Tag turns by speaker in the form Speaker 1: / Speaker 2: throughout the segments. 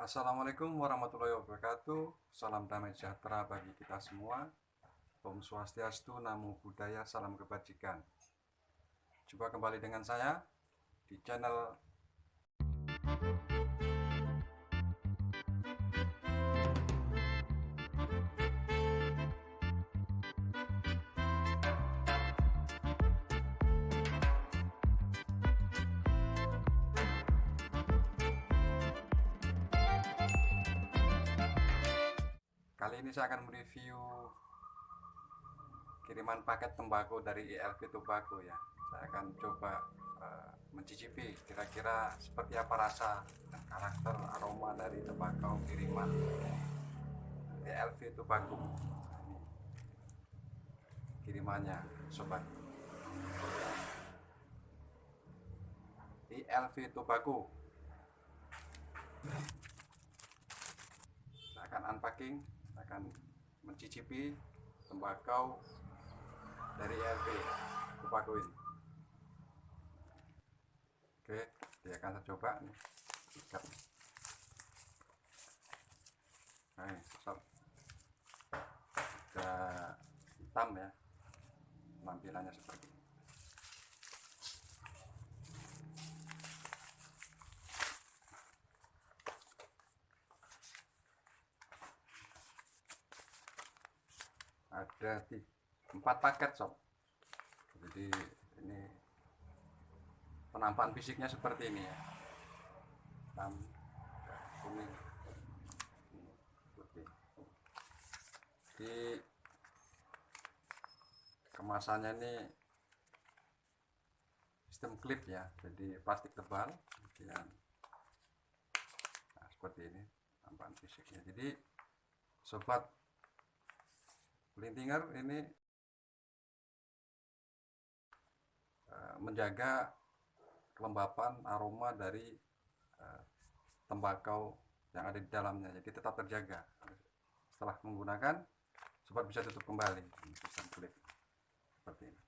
Speaker 1: Assalamualaikum warahmatullahi wabarakatuh. Salam damai sejahtera bagi kita semua. Om Swastiastu, Namo Buddhaya, Salam Kebajikan. Jumpa kembali dengan saya di channel Kali ini saya akan mereview kiriman paket tembakau dari ILP Tobacco ya. Saya akan coba uh, mencicipi kira-kira seperti apa rasa dan karakter aroma dari tembakau kiriman ILP Tobacco. Kirimannya sobat. ILV Tobacco. Saya akan unpacking akan mencicipi tembakau dari RP ini oke dia akan coba nih. Ikat nah stop sudah hitam ya tampilannya seperti ada empat paket sob. Jadi ini penampakan fisiknya seperti ini ya. Hitam kuning putih di kemasannya ini sistem klip ya. Jadi plastik tebal kemudian nah, seperti ini penampakan fisiknya. Jadi sobat Lintinger ini uh, menjaga kelembapan aroma dari uh, tembakau yang ada di dalamnya. Jadi tetap terjaga. Setelah menggunakan sobat bisa tutup kembali. Klip seperti ini.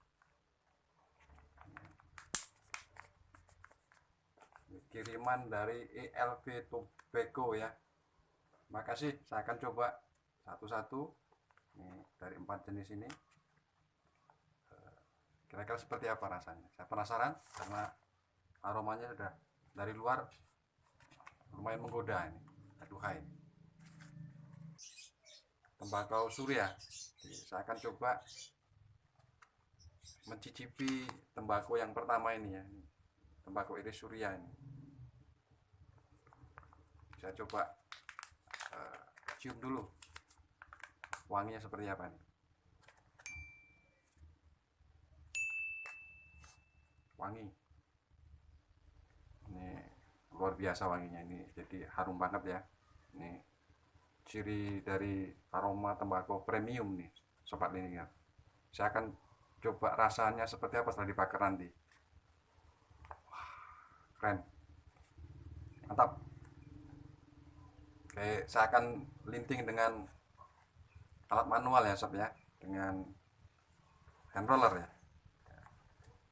Speaker 1: Kiriman dari ELV Tobacco ya. Makasih. Saya akan coba satu-satu ini dari empat jenis ini eh, kira-kira seperti apa rasanya? Saya penasaran karena aromanya sudah dari luar lumayan menggoda ini aduhai tembakau surya. Jadi, saya akan coba mencicipi tembakau yang pertama ini ya tembakau iris surya ini. Saya coba uh, cium dulu wanginya seperti apa nih? Wangi. Ini luar biasa wanginya. Ini jadi harum banget ya. Ini ciri dari aroma tembakau premium nih sobat linier saya akan coba rasanya seperti apa setelah dibakar nanti. Wah, keren. Mantap. Oke saya akan linting dengan alat manual ya sob ya. Dengan hand roller ya.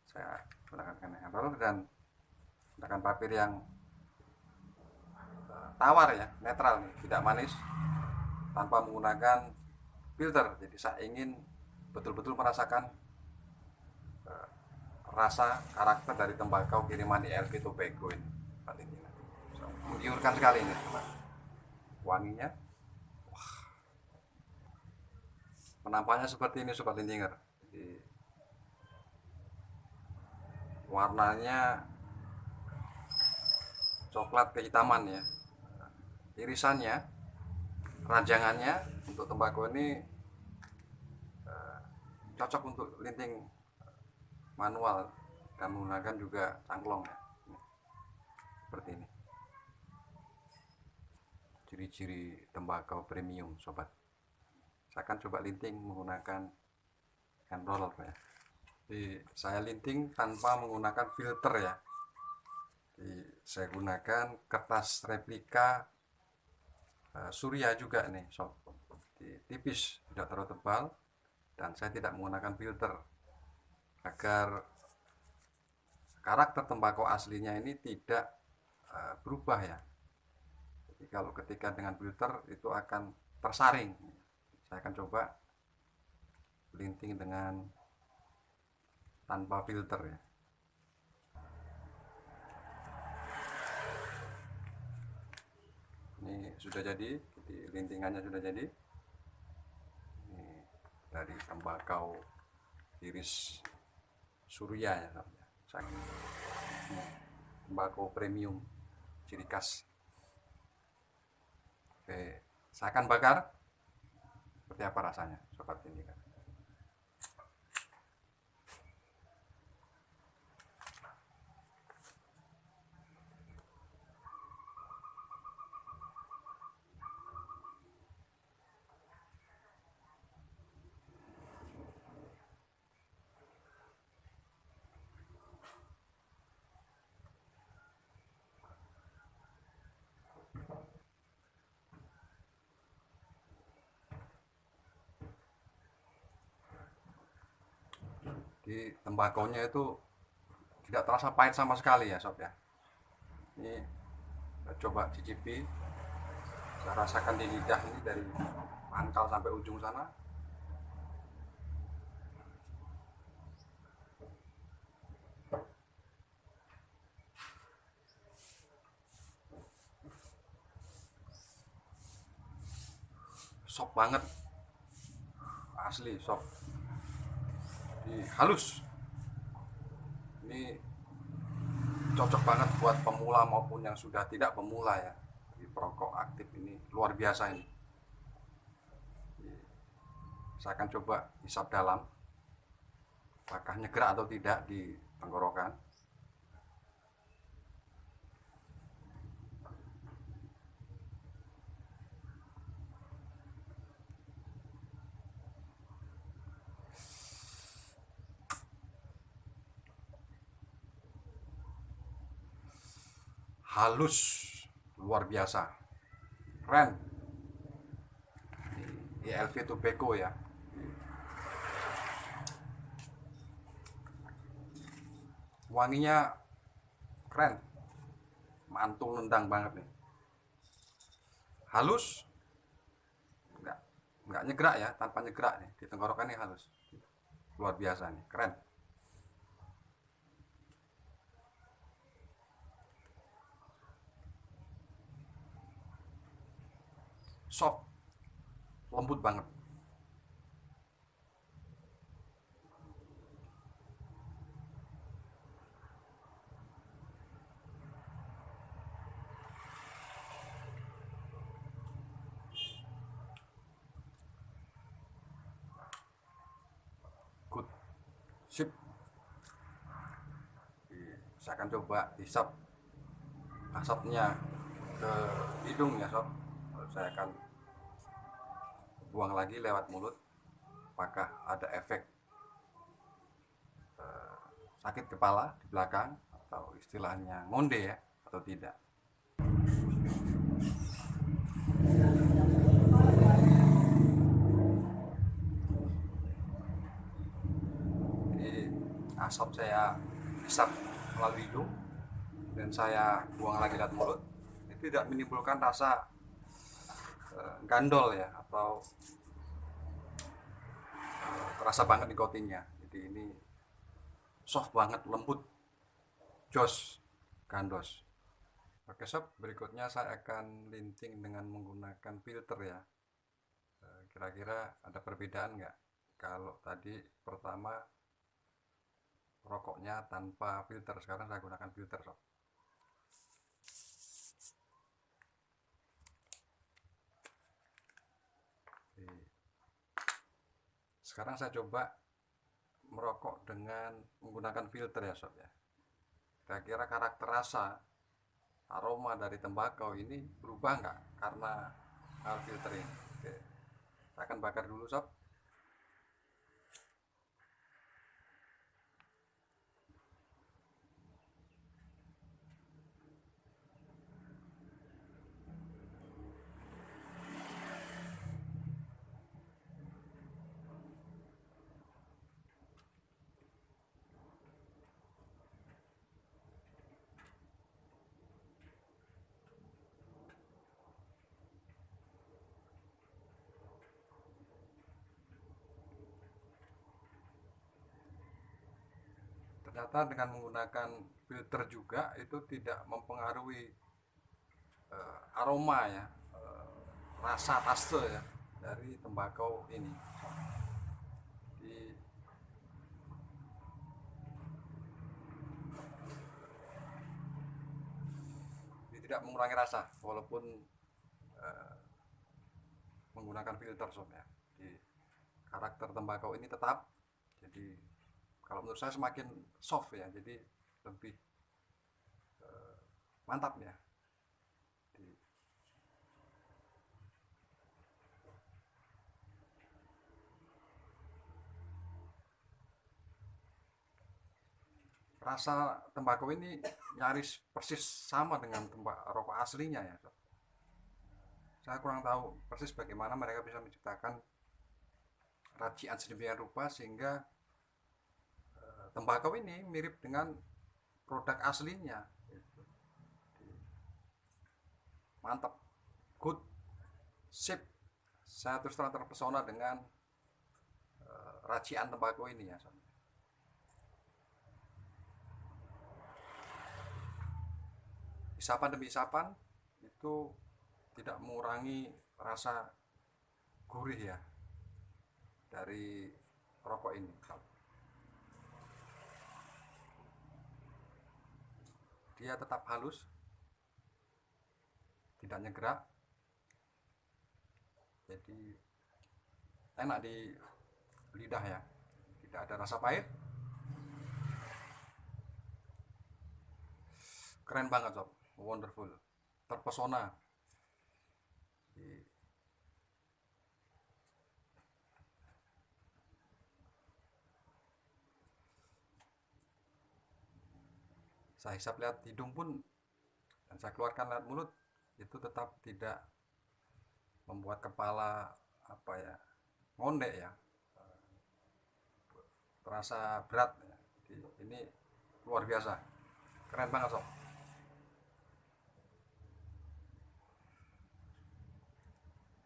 Speaker 1: Saya gunakan hand roller dan gunakan papir yang eh, tawar ya netral nih tidak manis tanpa menggunakan filter. Jadi saya ingin betul-betul merasakan uh, rasa karakter dari tembakau kiriman ILV Tobacco ini. Menggiurkan sekali ini wanginya penampakannya seperti ini sobat lintinger jadi warnanya coklat kehitaman ya. Irisannya rajangannya untuk tembakau ini uh, cocok untuk linting manual dan menggunakan juga cangklong ya. seperti ini. Ciri-ciri tembakau premium sobat saya akan coba linting menggunakan hand roller ya. Jadi saya linting tanpa menggunakan filter ya. Jadi saya gunakan kertas replika uh, surya juga nih sob. Jadi, tipis tidak terlalu tebal dan saya tidak menggunakan filter. Agar karakter tembakau aslinya ini tidak uh, berubah ya. Jadi kalau ketika dengan filter itu akan tersaring saya akan coba linting dengan tanpa filter ya. Ini sudah jadi jadi lintingannya sudah jadi. Ini dari tembakau iris surya ya tembakau premium ciri khas. Oke saya akan bakar seperti apa rasanya sobat ini kan di tembakonya itu tidak terasa pahit sama sekali ya sob ya. Ini coba cicipi. Saya rasakan di lidah ini dari pangkal sampai ujung sana. Sop banget. Asli sop ini halus. Ini cocok banget buat pemula maupun yang sudah tidak pemula ya. Di perokok aktif ini luar biasa ini. Saya akan coba hisap dalam. Apakah nyegerak atau tidak di tenggorokan halus. Luar biasa. Keren. ILV Tobacco ya. Wanginya keren. Mantul nendang banget nih. Halus. Enggak enggak nyegrak ya tanpa nyegrak nih. Di tenggorokan ini halus. Luar biasa nih. Keren soft. Lembut banget. Good. Sip. Saya akan coba hisap asapnya ke hidung ya sob. Saya akan buang lagi lewat mulut apakah ada efek eh, sakit kepala di belakang atau istilahnya ngonde ya atau tidak? Jadi asap saya hisap melalui hidung dan saya buang lagi lewat mulut itu tidak menimbulkan rasa gandol ya atau terasa banget nikotinnya jadi ini soft banget lembut. Jos gandos. Oke sob berikutnya saya akan linting dengan menggunakan filter ya. Eh, kira-kira ada perbedaan nggak? Kalau tadi pertama rokoknya tanpa filter. Sekarang saya gunakan filter sob sekarang saya coba merokok dengan menggunakan filter ya sob ya. Kira-kira karakter rasa aroma dari tembakau ini berubah nggak karena filter ini? Oke. saya akan bakar dulu sob ternyata dengan menggunakan filter juga itu tidak mempengaruhi uh, aroma ya uh, rasa taste ya dari tembakau ini. Di, tidak mengurangi rasa walaupun uh, menggunakan filter sob ya di karakter tembakau ini tetap jadi kalau menurut saya semakin soft ya jadi lebih uh, mantap ya. Rasa tembakau ini nyaris persis sama dengan tembak rokok aslinya ya saya kurang tahu persis bagaimana mereka bisa menciptakan racian sedemikian rupa sehingga tembakau ini mirip dengan produk aslinya. Mantap. Good. Sip. Saya terus terang terpesona dengan uh, racian tembakau ini ya isapan demi isapan itu tidak mengurangi rasa gurih ya dari rokok ini dia tetap halus tidak nyegrak jadi enak di lidah ya tidak ada rasa pahit. Keren banget sob. Wonderful. Terpesona saya hisap lihat hidung pun dan saya keluarkan lihat mulut itu tetap tidak membuat kepala apa ya ngondek ya. Terasa berat ya. Jadi, ini luar biasa. Keren banget sob.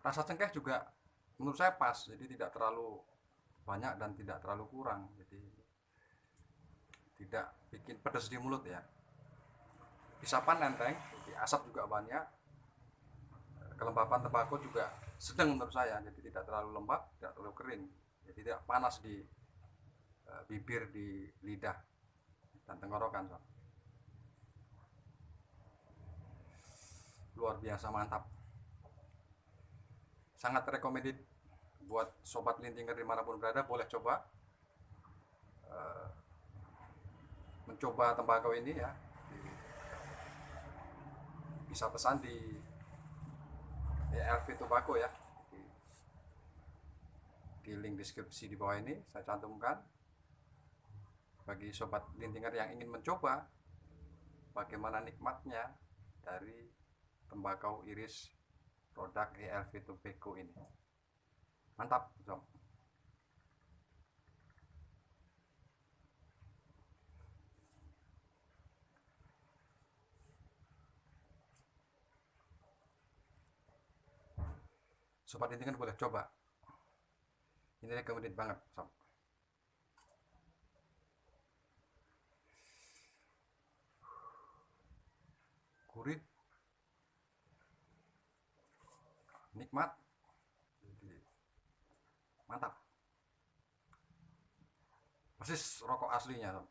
Speaker 1: Rasa cengkeh juga menurut saya pas jadi tidak terlalu banyak dan tidak terlalu kurang. Jadi tidak bikin pedas di mulut ya. Isapan nenteng asap juga banyak. Kelembapan tembakau juga sedang menurut saya jadi tidak terlalu lembab tidak terlalu kering. Jadi tidak panas di uh, bibir di lidah dan tenggorokan so. luar biasa mantap. Sangat recommended buat sobat lintinger di mana pun berada boleh coba. Uh, mencoba tembakau ini ya. Bisa pesan di ELV Tobacco ya. Di, di link deskripsi di bawah ini saya cantumkan. Bagi sobat lintinger yang ingin mencoba bagaimana nikmatnya dari tembakau iris produk ELV Tobacco ini? Mantap sob sobat kan boleh coba. Ini recommended banget sob. Gurih nikmat. Mantap. Persis rokok aslinya sob.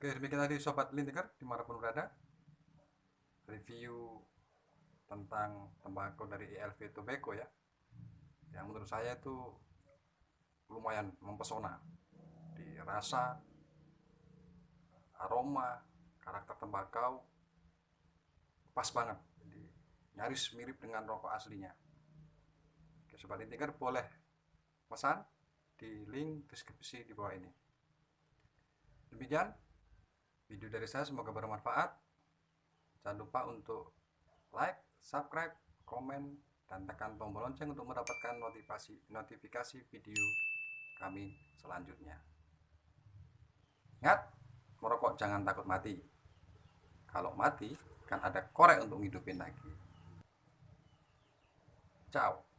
Speaker 1: oke demikian tadi sobat lintiker di mana pun berada. Review tentang tembakau dari ELV Tobacco ya. Yang menurut saya itu lumayan mempesona. Di rasa aroma karakter tembakau pas banget. Jadi nyaris mirip dengan rokok aslinya. Oke, sobat intiker boleh pesan di link deskripsi di bawah ini. Demikian video dari saya semoga bermanfaat. Jangan lupa untuk like subscribe, komen, dan tekan tombol lonceng untuk mendapatkan notifikasi notifikasi video kami selanjutnya. Ingat, merokok jangan takut mati. Kalau mati, kan ada korek untuk hidupin lagi. Ciao.